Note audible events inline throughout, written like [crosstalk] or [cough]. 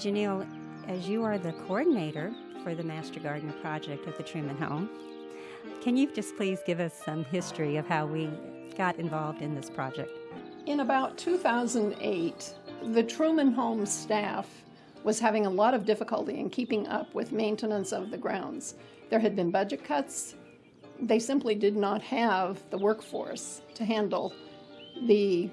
Janelle, as you are the coordinator for the Master Gardener project at the Truman Home, can you just please give us some history of how we got involved in this project? In about 2008, the Truman Home staff was having a lot of difficulty in keeping up with maintenance of the grounds. There had been budget cuts. They simply did not have the workforce to handle the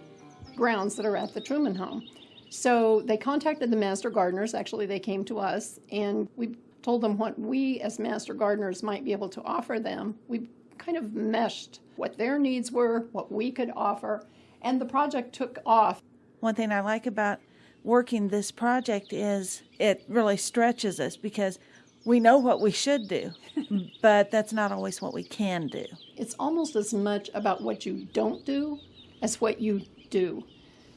grounds that are at the Truman Home. So they contacted the master gardeners. Actually, they came to us and we told them what we as master gardeners might be able to offer them. We kind of meshed what their needs were, what we could offer, and the project took off. One thing I like about working this project is it really stretches us because we know what we should do, [laughs] but that's not always what we can do. It's almost as much about what you don't do as what you do.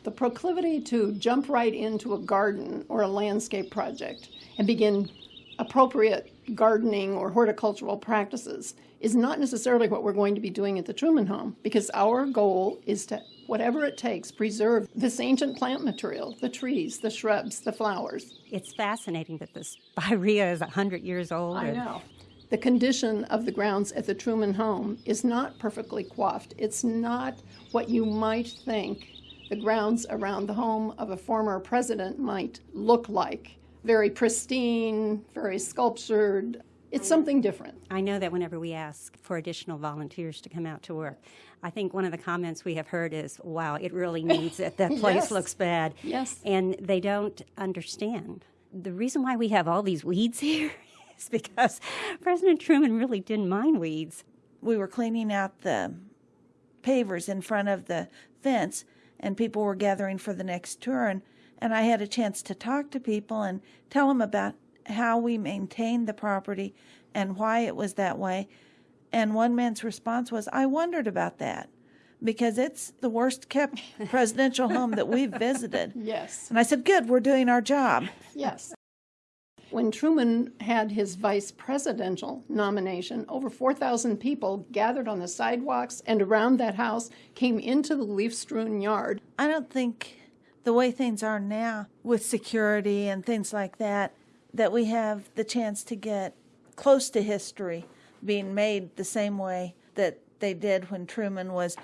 The proclivity to jump right into a garden or a landscape project and begin appropriate gardening or horticultural practices is not necessarily what we're going to be doing at the Truman Home because our goal is to, whatever it takes, preserve this ancient plant material, the trees, the shrubs, the flowers. It's fascinating that this [laughs] spirea is 100 years old. I know. The condition of the grounds at the Truman Home is not perfectly coiffed. It's not what you might think the grounds around the home of a former president might look like. Very pristine, very sculptured, it's something different. I know that whenever we ask for additional volunteers to come out to work, I think one of the comments we have heard is, wow, it really needs it. That [laughs] place yes. looks bad. Yes. And they don't understand. The reason why we have all these weeds [laughs] here is because President Truman really didn't mind weeds. We were cleaning out the pavers in front of the fence, and people were gathering for the next tour. And, and I had a chance to talk to people and tell them about how we maintained the property and why it was that way. And one man's response was, I wondered about that because it's the worst kept [laughs] presidential home that we've visited. Yes. And I said, Good, we're doing our job. Yes. When Truman had his vice presidential nomination, over 4,000 people gathered on the sidewalks and around that house, came into the leaf strewn yard. I don't think the way things are now with security and things like that, that we have the chance to get close to history being made the same way that they did when Truman was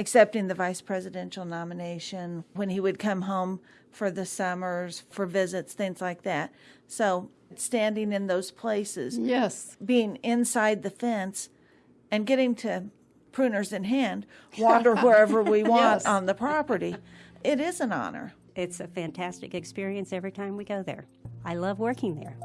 accepting the vice presidential nomination, when he would come home for the summers, for visits, things like that. So, standing in those places, yes, being inside the fence, and getting to pruners in hand, wander [laughs] wherever we want yes. on the property, it is an honor. It's a fantastic experience every time we go there. I love working there.